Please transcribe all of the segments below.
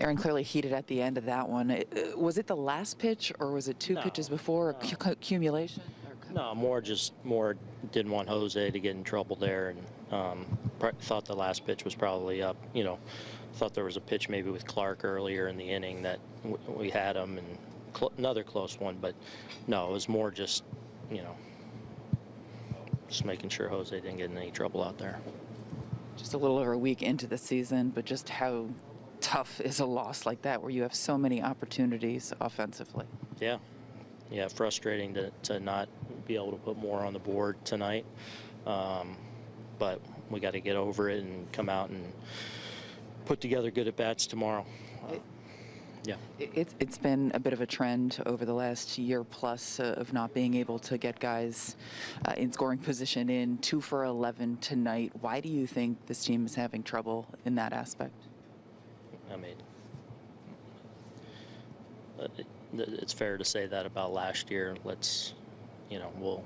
Aaron clearly heated at the end of that one. It- uh, Was it the last pitch, or was it two No, pitches before, no. cu- accumulation? No, more just more didn't want Jose to get in trouble there, and um, thought the last pitch was probably up. You know, thought there was a pitch maybe with Clark earlier in the inning that w- we had him, and cl- another close one. But no, it was more just you know, just making sure Jose didn't get in any trouble out there. Just a little over a week into the season, but just how tough is a loss like that, where you have so many opportunities offensively? Yeah, yeah, frustrating to, to not be able to put more on the board tonight. Um, but we got to get over it and come out and put together good at bats tomorrow. Uh, yeah, It- It's, it's been a bit of a trend over the last year plus uh, of not being able to get guys uh, in scoring position in two for 11 tonight. Why do you think this team is having trouble in that aspect? I mean, it, it's fair to say that about last year. Let's, you know, we'll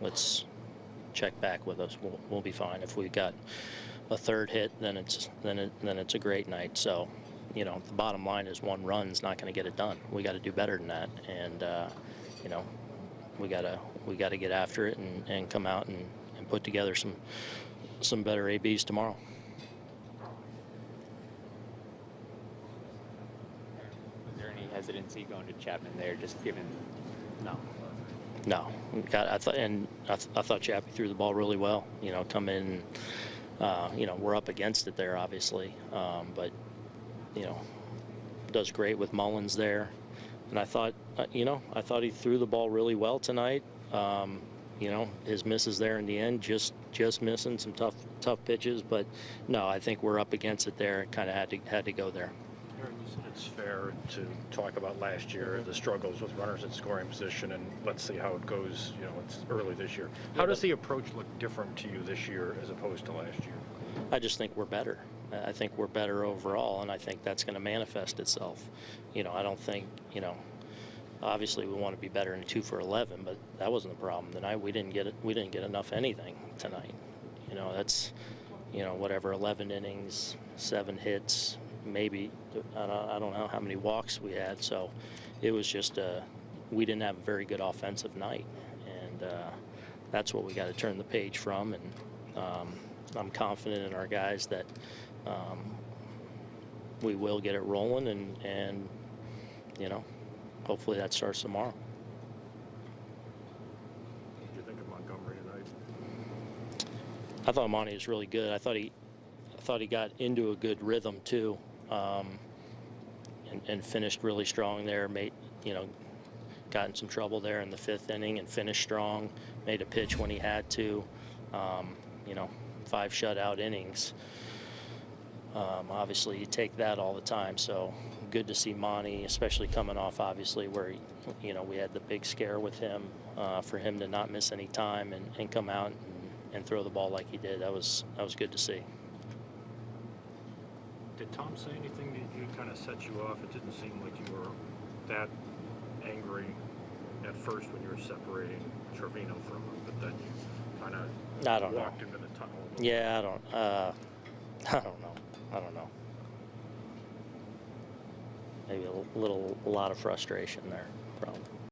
let's check back with us. We'll, we'll be fine if we got a third hit. Then it's then it then it's a great night. So, you know, the bottom line is one run's not going to get it done. We got to do better than that, and uh, you know, we gotta we got to get after it and, and come out and, and put together some some better ABs tomorrow. Was there any hesitancy going to Chapman there, just given? No. No, God, I thought, and I, th- I thought Chappie threw the ball really well. You know, come in, uh, you know, we're up against it there, obviously, um, but you know, does great with Mullins there, and I thought, uh, you know, I thought he threw the ball really well tonight. Um, you know, his misses there in the end, just just missing some tough tough pitches, but no, I think we're up against it there. Kind of had to had to go there. Aaron, you said it's fair to talk about last year, mm-hmm. the struggles with runners in scoring position, and let's see how it goes, you know, it's early this year. How does the approach look different to you this year as opposed to last year? I just think we're better. I I think we're better overall, and I think that's going to manifest itself. You know, I don't think, you know, obviously we want to be better in two for 11, but that wasn't the problem tonight. We didn't get it. We didn't get enough anything tonight. You know, that's, you know, whatever 11 innings, seven hits, maybe I don't, I don't know how many walks we had. So it was just uh, we didn't have a very good offensive night, and uh, that's what we got to turn the page from. And um, I'm confident in our guys that um, we will get it rolling, and and you know, hopefully that starts tomorrow. What did you think of Montgomery tonight? I thought Monty was really good. I thought he, I thought he got into a good rhythm too, um, and, and finished really strong there. Made, you know, got in some trouble there in the fifth inning and finished strong. Made a pitch when he had to. Um, you know, five shutout innings. Um, obviously, you take that all the time. So good to see Monty, especially coming off obviously where he, you know we had the big scare with him. Uh, for him to not miss any time and, and come out and, and throw the ball like he did, that was that was good to see. Did Tom say anything that you kind of set you off? It didn't seem like you were that angry at first when you were separating Trevino from him, but then you kind of I don't know. walked into the tunnel. Yeah, I don't. Uh, I don't know. I don't know. Maybe a little, a lot of frustration there, probably.